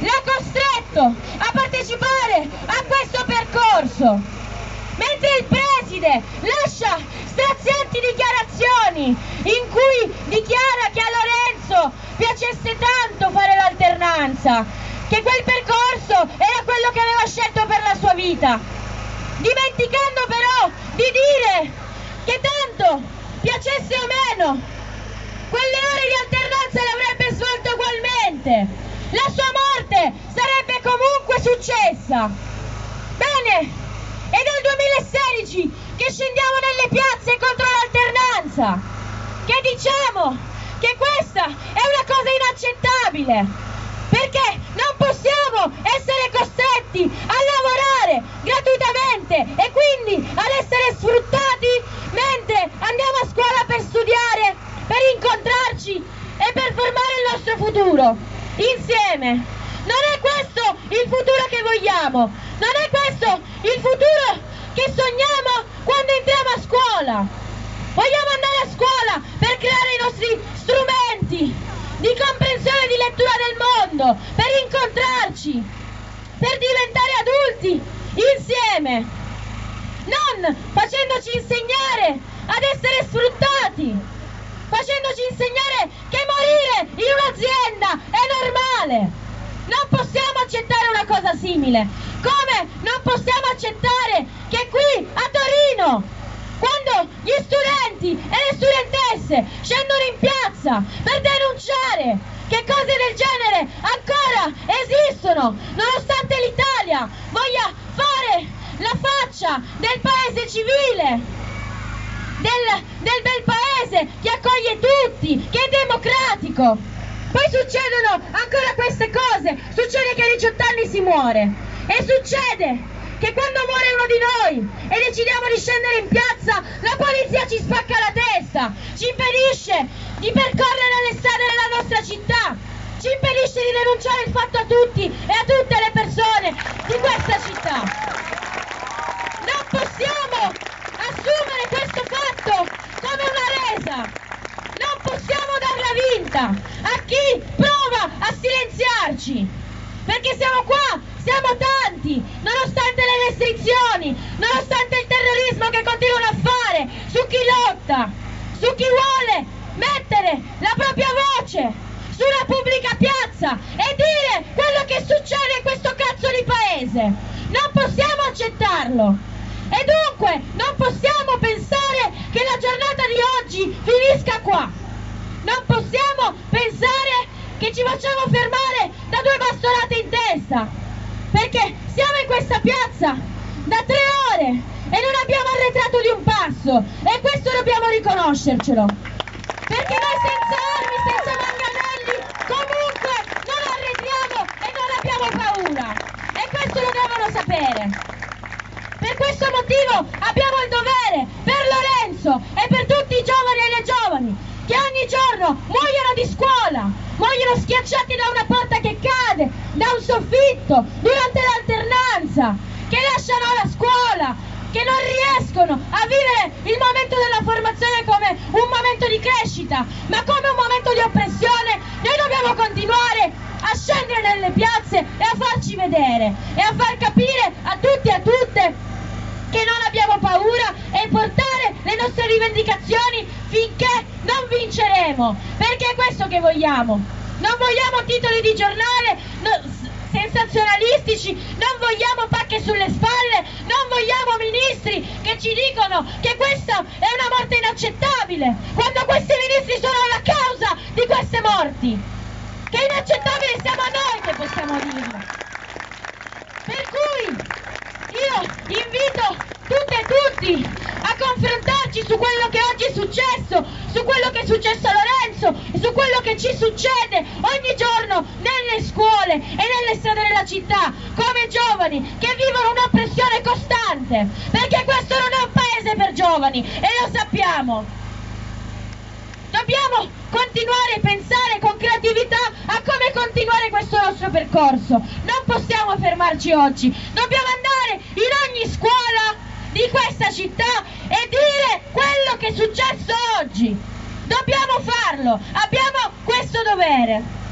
l'ha costretto a partecipare a questo percorso. Mentre il preside lascia strazianti dichiarazioni in cui dichiara che a Lorenzo piacesse tanto fare l'alternanza, che quel percorso era quello che aveva scelto per la sua vita, dimenticando però di dire che tanto piacesse o meno, quelle ore di alternanza le avrebbe svolte ugualmente, la sua morte sarebbe comunque successa. Bene, è dal 2016 che scendiamo nelle piazze contro l'alternanza, che diciamo che questa è una cosa inaccettabile, perché non possiamo essere costretti a lavorare gratuitamente e quindi ad essere sfruttati mentre andiamo a scuola per studiare, per incontrarci e per formare il nostro futuro insieme. Questo il futuro che vogliamo, non è questo il futuro che sogniamo quando entriamo a scuola. Vogliamo andare a scuola per creare i nostri strumenti di comprensione e di lettura del mondo, per incontrarci, per diventare adulti insieme, non facendoci insegnare ad essere sfruttati, facendoci insegnare che morire in un'azienda è normale. Accettare una cosa simile, come non possiamo accettare che qui a Torino, quando gli studenti e le studentesse scendono in piazza per denunciare che cose del genere ancora esistono, nonostante l'Italia voglia fare la faccia del paese civile, del, del bel paese che accoglie tutti, che è democratico. Poi succedono ancora queste cose, succede che a 18 anni si muore. E succede che quando muore uno di noi e decidiamo di scendere in piazza, la polizia ci spacca la testa, ci impedisce di percorrere le strade della nostra città, ci impedisce di denunciare il fatto a tutti e a tutte le persone di questa città. Non possiamo assumere questo fatto come una resa, non possiamo darla vinta a chi prova a silenziarci, perché siamo qua, siamo tanti, nonostante le restrizioni, nonostante il terrorismo che continuano a fare su chi lotta, su chi vuole mettere la propria voce su una pubblica piazza e dire quello che succede in questo cazzo di paese. Non possiamo accettarlo. E dunque non possiamo pensare che la giornata di oggi finisca qua. Non possiamo pensare che ci facciamo fermare testa. Perché siamo in questa piazza da tre ore e non abbiamo arretrato di un passo. E questo dobbiamo riconoscercelo. Perché noi senza armi, senza manganelli, comunque non arretriamo e non abbiamo paura. E questo lo devono sapere. Per questo motivo abbiamo il dovere per Lorenzo e per tutti i giovani e le giovani che ogni giorno muoiono di scuola, muoiono schiacciati da una porta soffitto, durante l'alternanza, che lasciano la scuola, che non riescono a vivere il momento della formazione come un momento di crescita, ma come un momento di oppressione, noi dobbiamo continuare a scendere nelle piazze e a farci vedere e a far capire a tutti e a tutte che non abbiamo paura e portare le nostre rivendicazioni finché non vinceremo, perché è questo che vogliamo. Non vogliamo titoli di giornale no, sensazionalistici, non vogliamo pacche sulle spalle, non vogliamo ministri che ci dicono che questa è una morte inaccettabile, quando questi ministri sono la causa di queste morti. Che inaccettabile siamo noi che possiamo dirlo. Per cui io invito tutte e tutti a confrontarci su quello che oggi è successo, su quello che è successo a Lorenzo su quello che ci succede ogni giorno scuole e nelle strade della città, come giovani che vivono un'oppressione costante, perché questo non è un paese per giovani e lo sappiamo. Dobbiamo continuare a pensare con creatività a come continuare questo nostro percorso. Non possiamo fermarci oggi, dobbiamo andare in ogni scuola di questa città e dire quello che è successo oggi. Dobbiamo farlo, abbiamo questo dovere.